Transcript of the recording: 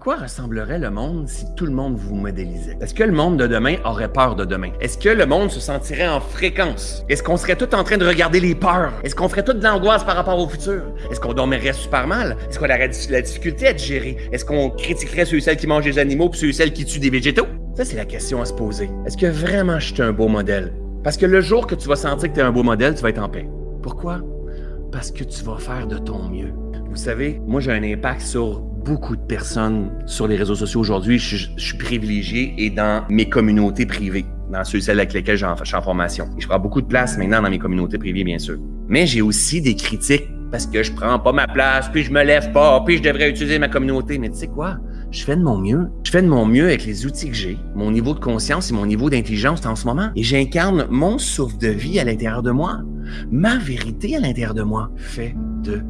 quoi ressemblerait le monde si tout le monde vous modélisait? Est-ce que le monde de demain aurait peur de demain? Est-ce que le monde se sentirait en fréquence? Est-ce qu'on serait tout en train de regarder les peurs? Est-ce qu'on ferait toute de l'angoisse par rapport au futur? Est-ce qu'on dormirait super mal? Est-ce qu'on aurait la difficulté à digérer? Est-ce qu'on critiquerait ceux et celles qui mangent des animaux puis ceux et celles qui tuent des végétaux? Ça, c'est la question à se poser. Est-ce que vraiment je suis un beau modèle? Parce que le jour que tu vas sentir que tu es un beau modèle, tu vas être en paix. Pourquoi? Parce que tu vas faire de ton mieux. Vous savez, moi j'ai un impact sur beaucoup de personnes sur les réseaux sociaux aujourd'hui. Je, suis privilégié et dans mes communautés privées, dans ceux et celles avec lesquelles je suis en formation. Et je prends beaucoup de place maintenant dans mes communautés privées, bien sûr. Mais j'ai aussi des critiques parce que je prends pas ma place, puis je me lève pas, puis je devrais utiliser ma communauté. Mais tu sais quoi? Je fais de mon mieux. Je fais de mon mieux avec les outils que j'ai, mon niveau de conscience et mon niveau d'intelligence en ce moment. Et j'incarne mon souffle de vie à l'intérieur de moi, ma vérité à l'intérieur de moi. Fais de